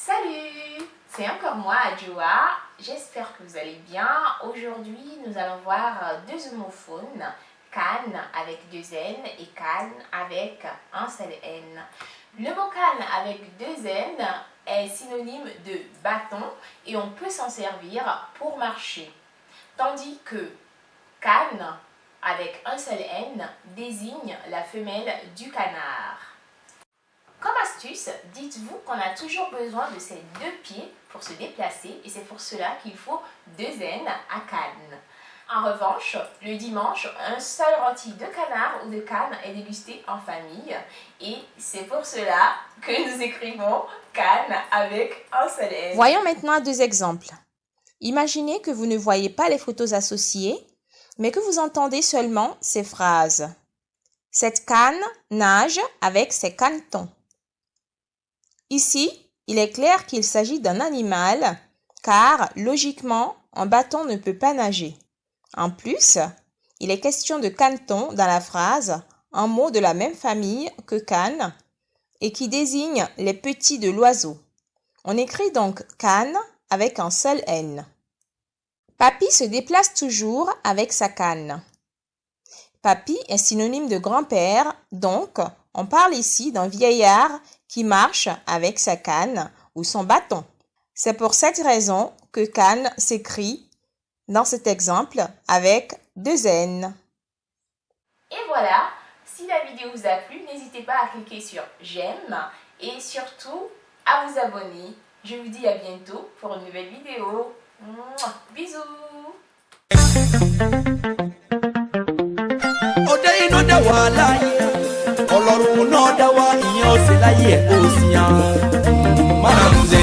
Salut C'est encore moi, Adjoa. J'espère que vous allez bien. Aujourd'hui, nous allons voir deux homophones, canne avec deux N et canne avec un seul N. Le mot canne avec deux N est synonyme de bâton et on peut s'en servir pour marcher. Tandis que canne avec un seul N désigne la femelle du canard. Comme astuce, dites-vous qu'on a toujours besoin de ces deux pieds pour se déplacer et c'est pour cela qu'il faut deux N à canne. En revanche, le dimanche, un seul rôti de canard ou de canne est dégusté en famille et c'est pour cela que nous écrivons canne avec un seul N. Voyons maintenant deux exemples. Imaginez que vous ne voyez pas les photos associées, mais que vous entendez seulement ces phrases. Cette canne nage avec ses canetons. Ici, il est clair qu'il s'agit d'un animal, car logiquement, un bâton ne peut pas nager. En plus, il est question de caneton dans la phrase, un mot de la même famille que canne et qui désigne les petits de l'oiseau. On écrit donc canne avec un seul N. Papy se déplace toujours avec sa canne. Papy est synonyme de grand-père, donc on parle ici d'un vieillard qui marche avec sa canne ou son bâton. C'est pour cette raison que canne s'écrit dans cet exemple avec deux N. Et voilà, si la vidéo vous a plu, n'hésitez pas à cliquer sur j'aime et surtout à vous abonner. Je vous dis à bientôt pour une nouvelle vidéo. Bisous wá ìyẹn ọ̀sẹ̀ láyé ẹ̀ kó o sì yàn. báramúze